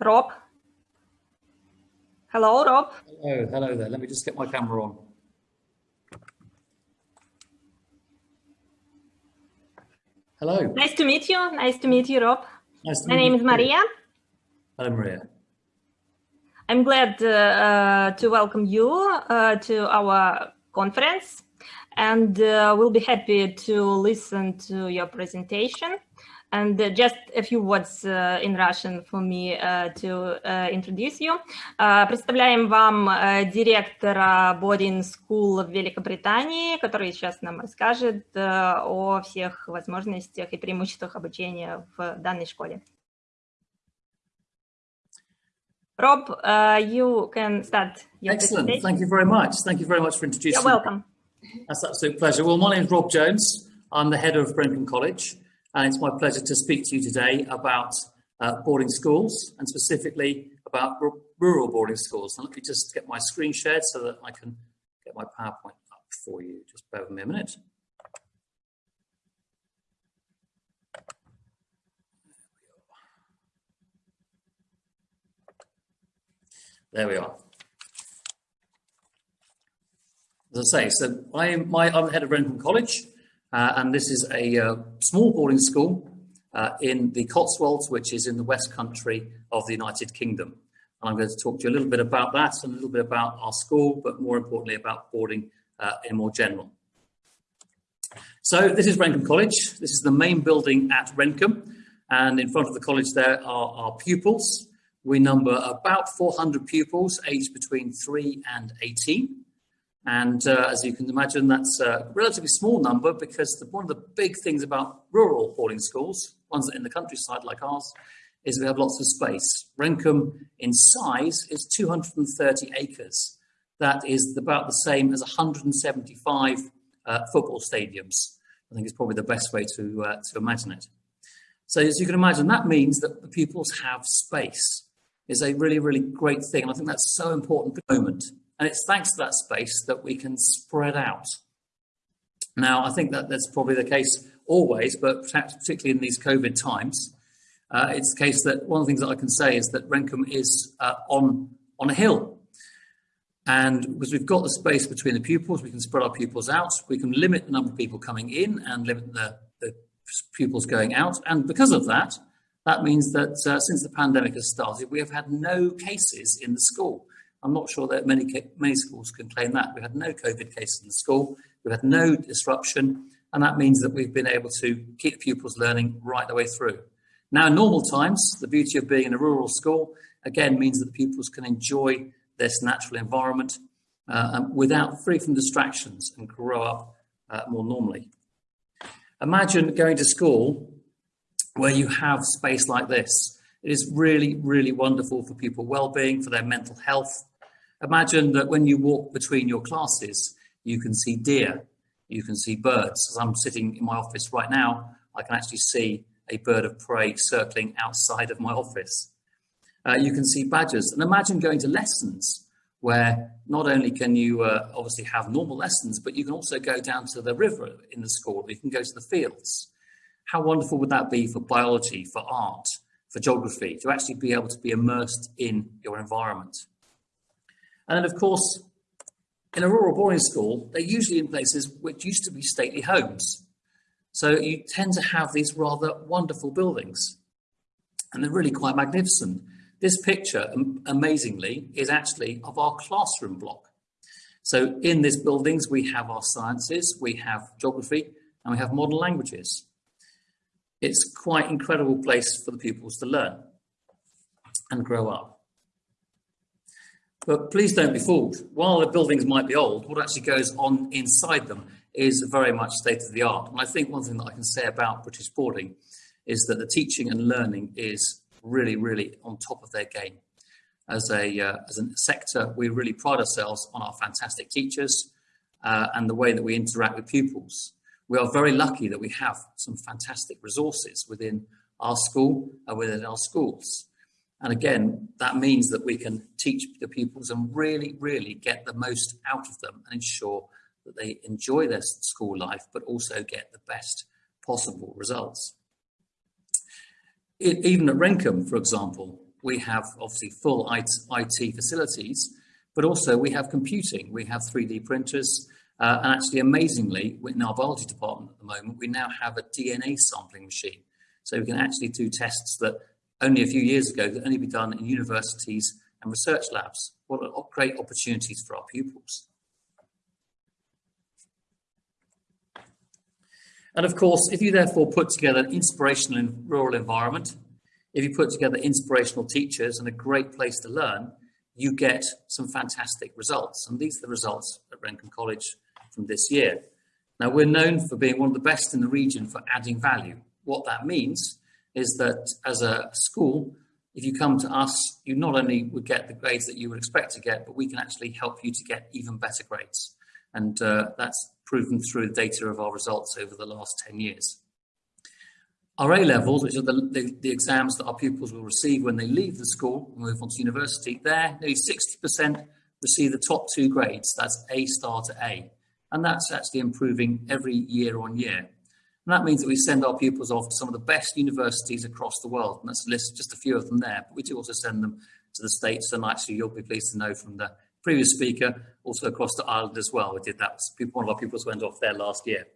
Rob. Hello, Rob. Hello, hello there. Let me just get my camera on. Hello. Nice to meet you. Nice to meet you, Rob. Nice to My name you is Maria. Hello, Maria. I'm glad uh, uh, to welcome you uh, to our conference and uh, we'll be happy to listen to your presentation. And uh, just a few words uh, in Russian for me to introduce you. Представляем вам директора Boarding School в Великобритании, который сейчас нам расскажет о всех возможностях и преимуществах обучения в данной школе. Rob, uh, you can start your Excellent. Thank you very much. Thank you very much for introducing You're welcome. Me. That's an absolute pleasure. Well, my name is Rob Jones. I'm the head of Brenkham College, and it's my pleasure to speak to you today about uh, boarding schools and specifically about rural boarding schools. And let me just get my screen shared so that I can get my PowerPoint up for you. Just bear with me a minute. There we are. As I say, so I am my, I'm the head of Rendcomb College, uh, and this is a uh, small boarding school uh, in the Cotswolds, which is in the West Country of the United Kingdom. And I'm going to talk to you a little bit about that and a little bit about our school, but more importantly about boarding uh, in more general. So this is Rendcomb College. This is the main building at Rendcomb. And in front of the college there are our pupils. We number about 400 pupils aged between 3 and 18. And uh, as you can imagine, that's a relatively small number because the, one of the big things about rural boarding schools, ones that in the countryside like ours, is we have lots of space. Rendcomb in size is 230 acres. That is about the same as 175 uh, football stadiums. I think it's probably the best way to, uh, to imagine it. So as you can imagine, that means that the pupils have space is a really, really great thing. And I think that's so important at the moment. And it's thanks to that space that we can spread out. Now, I think that that's probably the case always, but perhaps particularly in these COVID times, uh, it's the case that one of the things that I can say is that Rendcomb is uh, on, on a hill. And because we've got the space between the pupils, we can spread our pupils out. We can limit the number of people coming in and limit the, the pupils going out. And because of that, that means that uh, since the pandemic has started, we have had no cases in the school. I'm not sure that many, many schools can claim that. We had no COVID cases in the school. We've had no disruption. And that means that we've been able to keep pupils learning right the way through. Now, in normal times, the beauty of being in a rural school, again, means that the pupils can enjoy this natural environment uh, without free from distractions and grow up uh, more normally. Imagine going to school where you have space like this. It is really, really wonderful for people well-being, for their mental health. Imagine that when you walk between your classes, you can see deer, you can see birds. As I'm sitting in my office right now, I can actually see a bird of prey circling outside of my office. Uh, you can see badgers. And imagine going to lessons where not only can you uh, obviously have normal lessons, but you can also go down to the river in the school, you can go to the fields. How wonderful would that be for biology, for art, geography, to actually be able to be immersed in your environment? And then, of course, in a rural boarding school, they're usually in places which used to be stately homes. So you tend to have these rather wonderful buildings, and they're really quite magnificent. This picture, amazingly, is actually of our classroom block. So in these buildings, we have our sciences, we have geography, and we have modern languages it's quite incredible place for the pupils to learn and grow up. But please don't be fooled. While the buildings might be old, what actually goes on inside them is very much state of the art. And I think one thing that I can say about British boarding is that the teaching and learning is really, really on top of their game. As a, uh, as a sector, we really pride ourselves on our fantastic teachers uh, and the way that we interact with pupils we are very lucky that we have some fantastic resources within our school and within our schools. And again, that means that we can teach the pupils and really, really get the most out of them and ensure that they enjoy their school life, but also get the best possible results. It, even at Rendcomb, for example, we have obviously full IT facilities, but also we have computing. We have 3D printers, uh, and actually amazingly, in our biology department at the moment, we now have a DNA sampling machine. So we can actually do tests that only a few years ago could only be done in universities and research labs. What great opportunities for our pupils. And of course, if you therefore put together an inspirational rural environment, if you put together inspirational teachers and a great place to learn, you get some fantastic results. And these are the results at Rendcomb College from this year. Now, we're known for being one of the best in the region for adding value. What that means is that as a school, if you come to us, you not only would get the grades that you would expect to get, but we can actually help you to get even better grades. And uh, that's proven through the data of our results over the last 10 years. Our A levels, which are the, the, the, exams that our pupils will receive when they leave the school and move on to university, there nearly 60% receive the top two grades. That's A star to A. And that's actually improving every year on year. And that means that we send our pupils off to some of the best universities across the world. And that's list, just a few of them there. But we do also send them to the States. And actually, you'll be pleased to know from the previous speaker, also across to Ireland as well. We did that. One of our pupils went off there last year.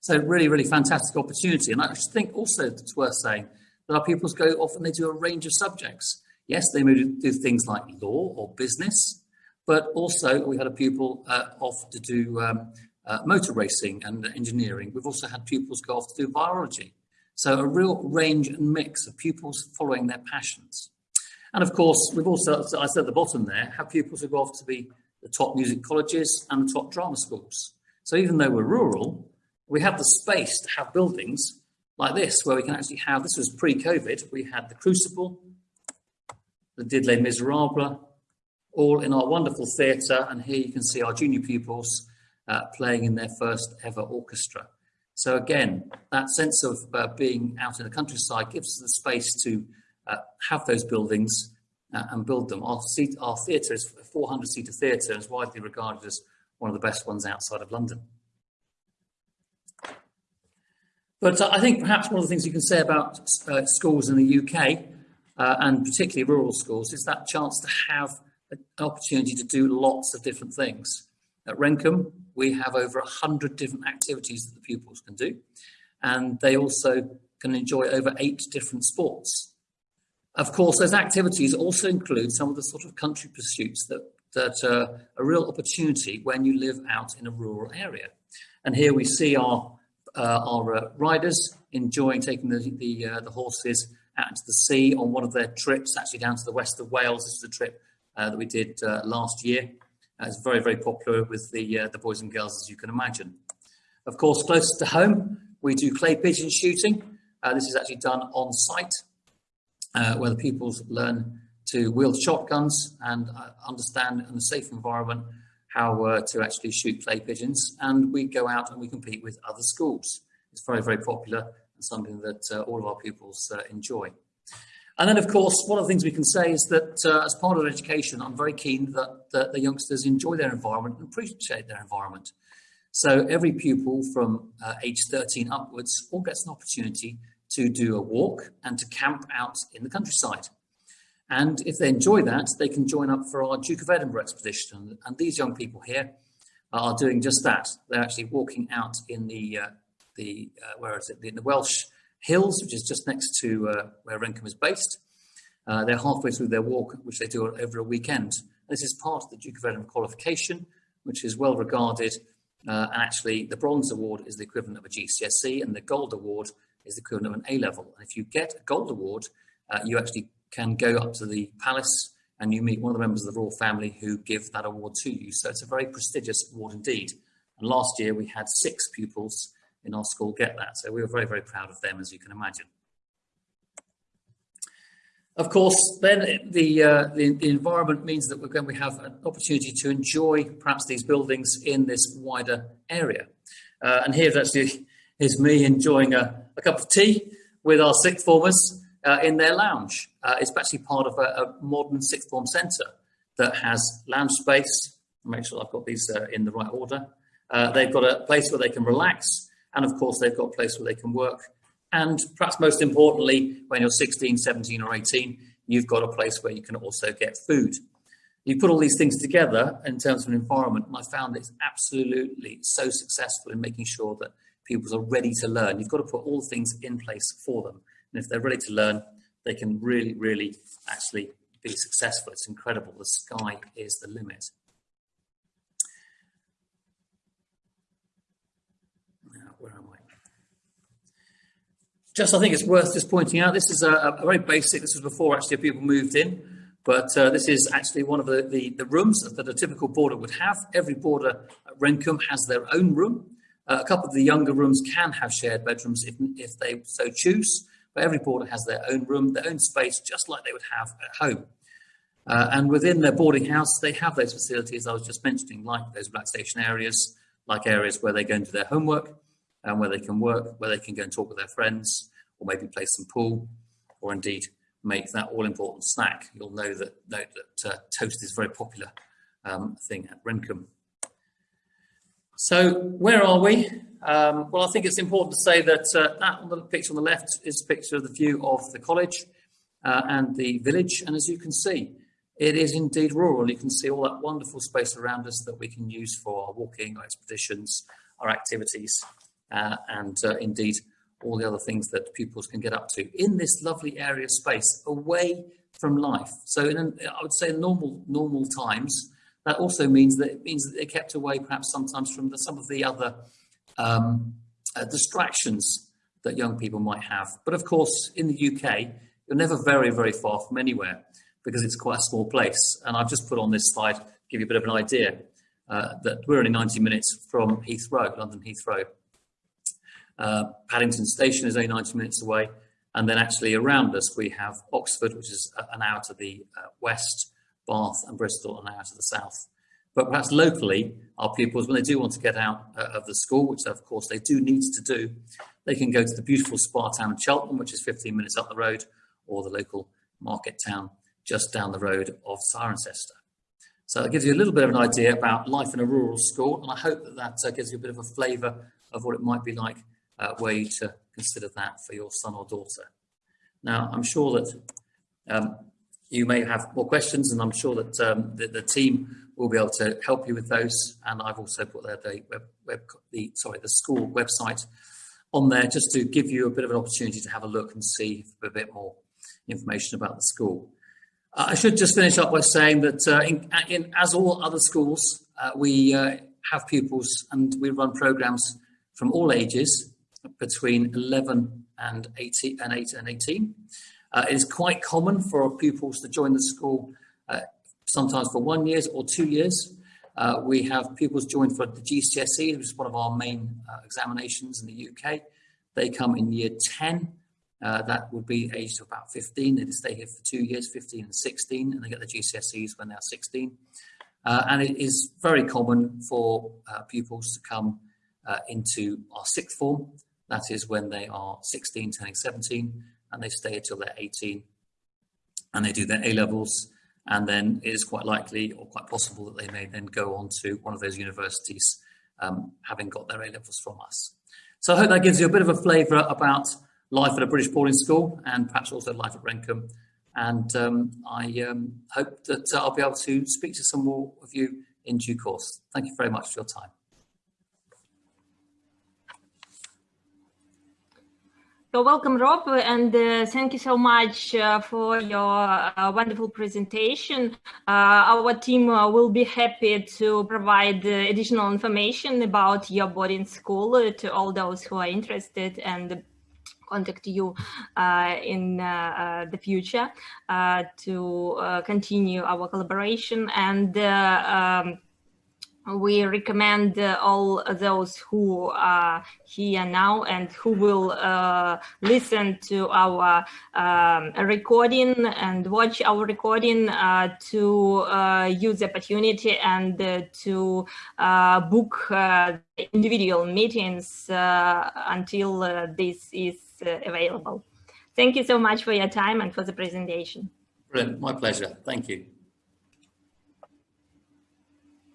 So really, really fantastic opportunity. And I think also it's worth saying that our pupils go off and they do a range of subjects. Yes, they do things like law or business, but also we had a pupil uh, off to do um, uh, motor racing and engineering. We've also had pupils go off to do biology. So a real range and mix of pupils following their passions. And of course, we've also, as I said at the bottom there, have pupils who go off to be the top music colleges and the top drama schools. So even though we're rural, we have the space to have buildings like this, where we can actually have, this was pre-COVID, we had the Crucible, the Did Les Miserables, all in our wonderful theatre. And here you can see our junior pupils uh, playing in their first ever orchestra. So again, that sense of uh, being out in the countryside gives us the space to uh, have those buildings uh, and build them. Our, our theatre is a 400 seater theatre and is widely regarded as one of the best ones outside of London. But uh, I think perhaps one of the things you can say about uh, schools in the UK, and particularly rural schools, is that chance to have an opportunity to do lots of different things. At Rendcomb, we have over 100 different activities that the pupils can do, and they also can enjoy over eight different sports. Of course, those activities also include some of the sort of country pursuits that, that are a real opportunity when you live out in a rural area. And here we see our uh, our uh, riders enjoying taking the the, uh, the, horses out to the sea on one of their trips, actually down to the west of Wales. This is a trip uh, that we did uh, last year. it's very, very popular with the, uh, the boys and girls, as you can imagine. Of course, closer to home, we do clay pigeon shooting. this is actually done on site, where the pupils learn to wield shotguns and understand in a safe environment how uh, to actually shoot clay pigeons. And we go out and we compete with other schools. It's very, very popular and something that uh, all of our pupils uh, enjoy. And then, of course, one of the things we can say is that uh, as part of education, I'm very keen that, that the youngsters enjoy their environment and appreciate their environment. So every pupil from uh, age 13 upwards all gets an opportunity to do a walk and to camp out in the countryside. And if they enjoy that, they can join up for our Duke of Edinburgh expedition. And these young people here are doing just that. They're actually walking out in the, uh, the uh, where is it, in the Welsh Hills, which is just next to uh, where Rendcomb is based. Uh, they're halfway through their walk, which they do over a weekend. This is part of the Duke of Edinburgh qualification, which is well regarded. Uh, and actually, the Bronze Award is the equivalent of a GCSE, and the Gold Award is the equivalent of an A level. And if you get a Gold Award, uh, you actually can go up to the palace and you meet one of the members of the royal family who give that award to you. So it's a very prestigious award indeed. And last year we had six pupils in our school get that. So we were very, very proud of them, as you can imagine. Of course, then the, uh, the, the, environment means that we're going to have an opportunity to enjoy perhaps these buildings in this wider area. Uh, and here actually is me enjoying a, a cup of tea with our sixth formers uh, in their lounge. Uh, it's actually part of a, a, modern sixth form centre that has lounge space. Make sure I've got these uh, in the right order. Uh, they've got a place where they can relax, and of course, they've got a place where they can work. And perhaps most importantly, when you're 16, 17, or 18, you've got a place where you can also get food. You put all these things together in terms of an environment, and I found it's absolutely so successful in making sure that pupils are ready to learn. You've got to put all things in place for them. And if they're ready to learn, they can really, really actually be successful. It's incredible. The sky is the limit. Now, where am I? Just, I think it's worth just pointing out, this is a, a very basic, this was before actually people moved in, but uh, this is actually one of the, the, the, rooms that a typical boarder would have. Every boarder at Rendcomb has their own room. Uh, a couple of the younger rooms can have shared bedrooms if, if they so choose, but every boarder has their own room, their own space, just like they would have at home. Uh, and within their boarding house, they have those facilities I was just mentioning, like those relaxation areas, like areas where they go and do their homework, and where they can work, where they can go and talk with their friends, or maybe play some pool, or indeed make that all-important snack. You'll know that, note that uh, toast is a very popular um, thing at Rendcomb. So where are we? Um, well, I think it's important to say that uh, that the picture on the left is a picture of the view of the college uh, and the village. And as you can see, it is indeed rural. You can see all that wonderful space around us that we can use for our walking, our expeditions, our activities, uh, and uh, indeed all the other things that pupils can get up to in this lovely area space away from life. So in, I would say normal normal times, that also means that it means that they're kept away perhaps sometimes from the, some of the other um, uh, distractions that young people might have. But of course, in the UK, you're never very, very far from anywhere because it's quite a small place. And I've just put on this slide, give you a bit of an idea, uh, that we're only 90 minutes from Heathrow, London Heathrow. Uh, Paddington Station is only 90 minutes away. And then actually around us, we have Oxford, which is an hour to the uh, west, Bath and Bristol an hour to the south. But perhaps locally, our pupils, when they do want to get out uh, of the school, which of course they do need to do, they can go to the beautiful spa town of Cheltenham, which is 15 minutes up the road, or the local market town just down the road of Cirencester. So it gives you a little bit of an idea about life in a rural school, and I hope that that uh, gives you a bit of a flavour of what it might be like uh, you to consider that for your son or daughter. Now, I'm sure that um, you may have more questions, and I'm sure that um, the, the, team will be able to help you with those. And I've also put the web, web, the sorry the school website on there just to give you a bit of an opportunity to have a look and see a bit more information about the school. Uh, I should just finish up by saying that uh, in, in, as all other schools, uh, we uh, have pupils and we run programs from all ages between 11 and 18 and 8 and 18. Uh, it is quite common for pupils to join the school uh, sometimes for one year or two years. Uh, we have pupils join for the GCSE, which is one of our main uh, examinations in the UK. They come in year 10. Uh, that would be aged about 15. They stay here for two years, 15 and 16, and they get the GCSEs when they're 16. Uh, and it is very common for pupils to come into our sixth form. That is when they are 16, turning 17, and they stay until they're 18 and they do their A levels. And then it is quite likely or quite possible that they may then go on to one of those universities um, having got their A levels from us. So I hope that gives you a bit of a flavour about life at a British boarding school and perhaps also life at Rendcomb. And um, I um, hope that uh, I'll be able to speak to some more of you in due course. Thank you very much for your time. So welcome, Rob, and uh, thank you so much uh, for your uh, wonderful presentation. Uh, our team uh, will be happy to provide uh, additional information about your boarding school to all those who are interested and contact you in the future to continue our collaboration and um, we recommend uh, all those who are here now and who will uh, listen to our um, recording and watch our recording uh, to uh, use the opportunity and uh, to uh, book individual meetings until this is available. Thank you so much for your time and for the presentation. Brilliant. My pleasure. Thank you.